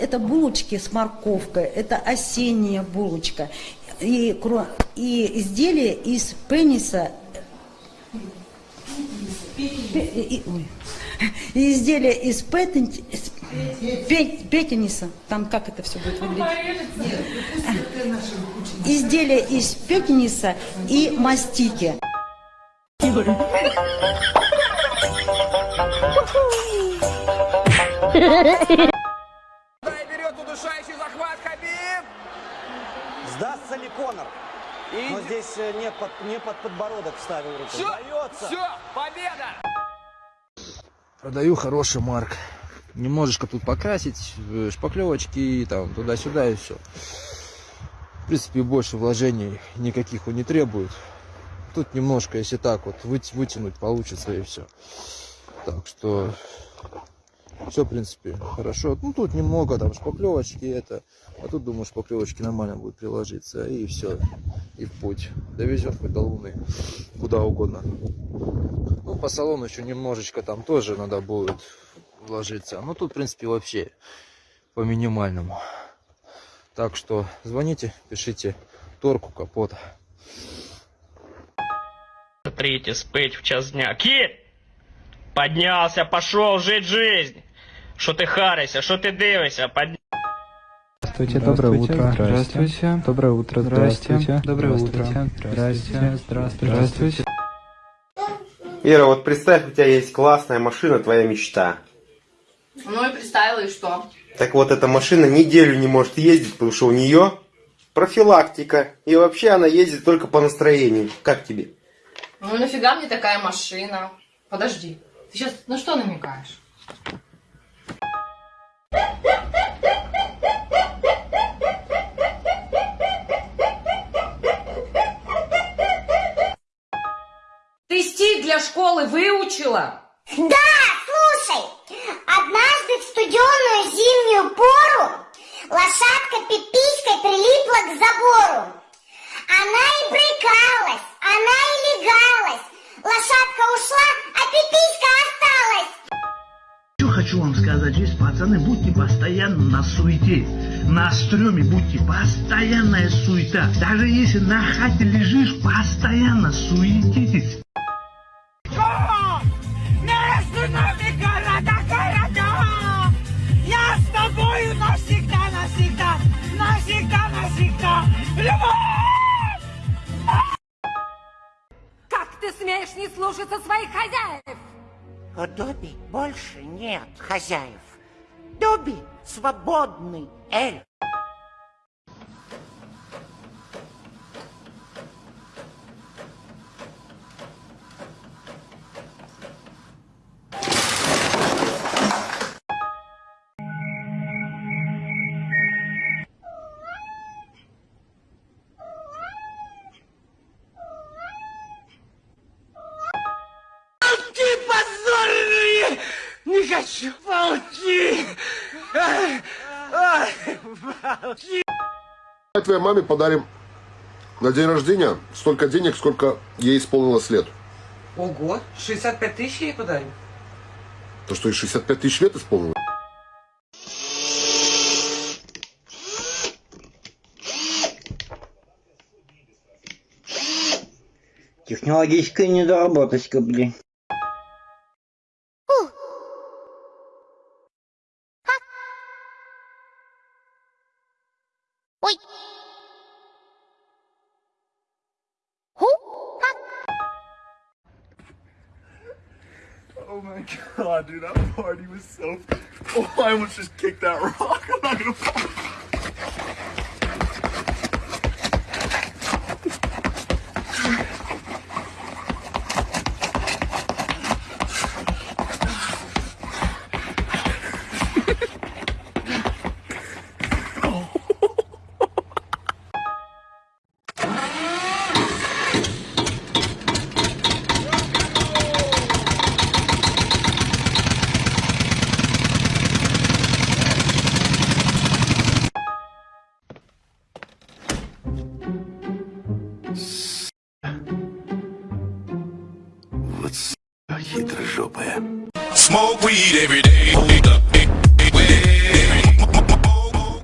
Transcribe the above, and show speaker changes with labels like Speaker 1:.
Speaker 1: Это булочки с морковкой, это осенняя булочка. И, и изделие из пениса Пе- и-. И изделие из петен- из пе- петениса, там как это все будет выглядеть? Изделие из петениса и мастики.
Speaker 2: Берет удушающий захват Хабиб.
Speaker 3: Сдастся ли Конор?
Speaker 2: И
Speaker 3: Но здесь э, не под, не под подбородок вставил руку.
Speaker 2: все,
Speaker 3: Сдается.
Speaker 2: все, победа.
Speaker 4: Продаю хороший марк. Немножечко тут покрасить, э, шпаклевочки, там, туда-сюда и все. В принципе, больше вложений никаких он не требует. Тут немножко, если так вот выт- вытянуть, получится и все. Так что все, в принципе, хорошо. Ну, тут немного там шпаклевочки это. А тут, думаю, шпаклевочки нормально будут приложиться. И все. И в путь. Довезет хоть до Луны. Куда угодно. Ну, по салону еще немножечко там тоже надо будет вложиться. Ну, тут, в принципе, вообще по минимальному. Так что звоните, пишите торку капота.
Speaker 5: Смотрите, спить в час дня. Кіт! Поднялся, пошел жить жизнь. Що ти харишся, що ти дивишся? Подня...
Speaker 6: Здравствуйте, доброе утро. Здравствуйте. Доброе утро. Здравствуйте. Доброе утро. Здравствуйте. Здравствуйте. Здравствуйте.
Speaker 7: Ира, вот представь, у тебя есть классная машина, твоя мечта.
Speaker 8: Ну и представила, и что?
Speaker 7: Так вот, эта машина неделю не может ездить, потому что у нее профилактика. И вообще она ездит только по настроению. Как тебе?
Speaker 8: Ну нафига мне такая машина? Подожди, ты сейчас на что намекаешь?
Speaker 9: Школы выучила?
Speaker 10: Да, слушай, однажды в студеную зимнюю пору лошадка пиписькой прилипла к забору. Она и брыкалась, она и легалась. Лошадка ушла, а пиписька осталась.
Speaker 11: Что хочу вам сказать, здесь, пацаны, будьте постоянно на суете. На стреме будьте постоянная суета. Даже если на хате лежишь, постоянно суетитесь.
Speaker 9: Не слушаться своих хозяев?
Speaker 12: У Добби больше нет хозяев. Добби свободный эльф.
Speaker 2: Волки позорные! Не хочу! Ай, ай, волки!
Speaker 13: Твоей маме подарим на день рождения столько денег, сколько ей исполнилось лет.
Speaker 14: Ого, 65 тысяч ей подарим?
Speaker 13: То, что ей 65 тысяч лет исполнилось.
Speaker 15: Технологическая недоработочка, блин.
Speaker 2: Oh my god, dude, that party was so. Oh, I almost just kicked that rock. I'm not gonna.
Speaker 16: Хитрожопая. Smoke weed every day.